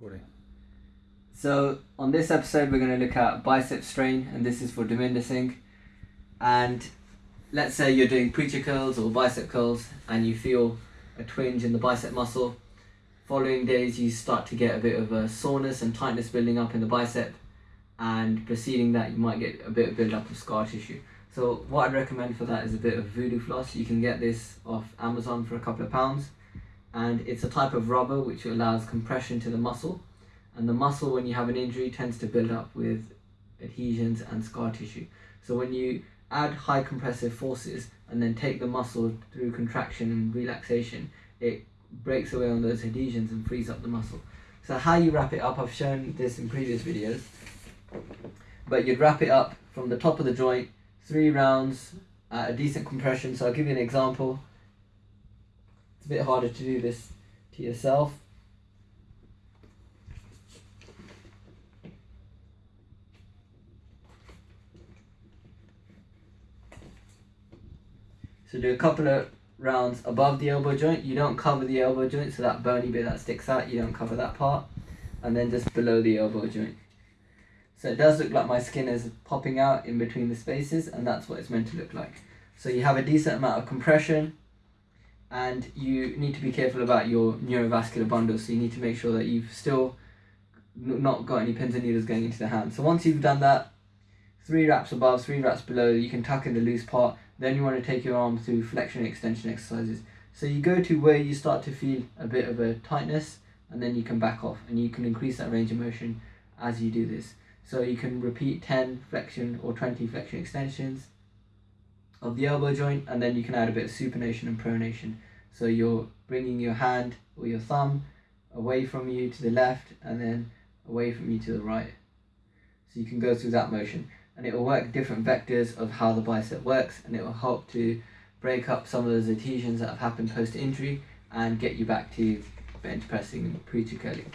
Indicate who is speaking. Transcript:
Speaker 1: Recording.
Speaker 2: So on this episode, we're going to look at bicep strain, and this is for Singh. And let's say you're doing preacher curls or bicep curls, and you feel a twinge in the bicep muscle. Following days, you start to get a bit of a soreness and tightness building up in the bicep, and preceding that, you might get a bit of build up of scar tissue. So what I'd recommend for that is a bit of voodoo floss. You can get this off Amazon for a couple of pounds, and it's a type of rubber which allows compression to the muscle. And the muscle when you have an injury tends to build up with adhesions and scar tissue. So when you add high compressive forces and then take the muscle through contraction and relaxation it breaks away on those adhesions and frees up the muscle. So how you wrap it up i've shown this in previous videos. But you'd wrap it up from the top of the joint three rounds at a decent compression. So i'll give you an example bit harder to do this to yourself So do a couple of rounds above the elbow joint. You don't cover the elbow joint, so that bony bit that sticks out, you don't cover that part. And then just below the elbow joint. So it does look like my skin is popping out in between the spaces, and that's what it's meant to look like. So you have a decent amount of compression, and you need to be careful about your neurovascular bundle. So you need to make sure that you've still not got any pins and needles going into the hand. So once you've done that, three wraps above, three wraps below, you can tuck in the loose part then you want to take your arm through flexion and extension exercises. So you go to where you start to feel a bit of a tightness and then you can back off and you can increase that range of motion as you do this. So you can repeat 10 flexion or 20 flexion extensions of the elbow joint and then you can add a bit of supination and pronation. So you're bringing your hand or your thumb away from you to the left and then away from you to the right. So you can go through that motion and it will work different vectors of how the bicep works and it will help to break up some of those adhesions that have happened post injury and get you back to bench pressing and preacher curling.